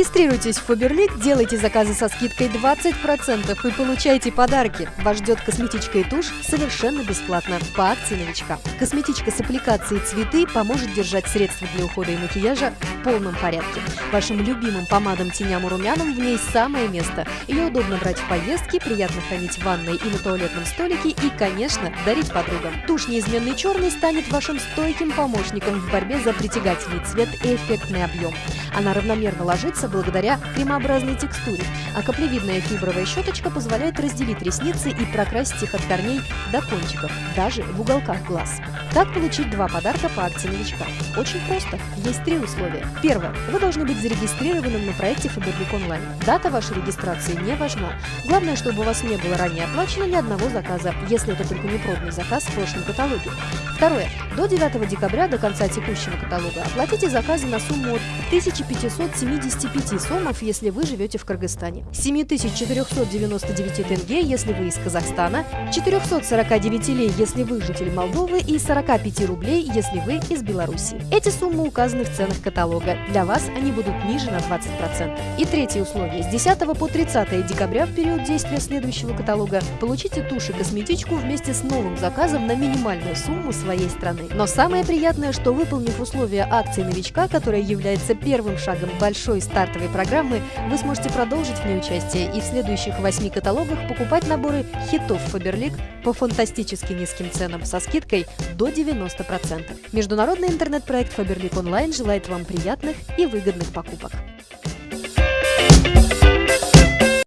Регистрируйтесь в Фаберлик, делайте заказы со скидкой 20% и получайте подарки. Вас ждет косметичка и тушь совершенно бесплатно по акции новичка. Косметичка с аппликацией цветы поможет держать средства для ухода и макияжа в полном порядке. Вашим любимым помадам, теням и румянам в ней самое место. Ее удобно брать в поездки, приятно хранить в ванной и на туалетном столике и, конечно, дарить подругам. Тушь неизменный черный станет вашим стойким помощником в борьбе за притягательный цвет и эффектный объем. Она равномерно ложится благодаря кремообразной текстуре, а каплевидная фибровая щеточка позволяет разделить ресницы и прокрасить их от корней до кончиков, даже в уголках глаз. Как получить два подарка по акции новичка? Очень просто. Есть три условия. Первое. Вы должны быть зарегистрированным на проекте Faberlic Online. Дата вашей регистрации не важна. Главное, чтобы у вас не было ранее оплачено ни одного заказа, если это только не пробный заказ в прошлом каталоге. Второе. До 9 декабря, до конца текущего каталога, оплатите заказы на сумму от 1575 сомов, если вы живете в Кыргызстане, 7499 тенге, если вы из Казахстана, 449 лей, если вы житель Молдовы и 45 рублей, если вы из Беларуси. Эти суммы указаны в ценах каталога. Для вас они будут ниже на 20%. И третье условие. С 10 по 30 декабря в период действия следующего каталога получите тушь и косметичку вместе с новым заказом на минимальную сумму своей страны. Но самое приятное, что выполнив условия акции новичка, которая является первым шагом большой стартовой программы, вы сможете продолжить в ней участие и в следующих восьми каталогах покупать наборы хитов Faberlic по фантастически низким ценам со скидкой до 90%. Международный интернет-проект Faberlic Online желает вам приятных и выгодных покупок.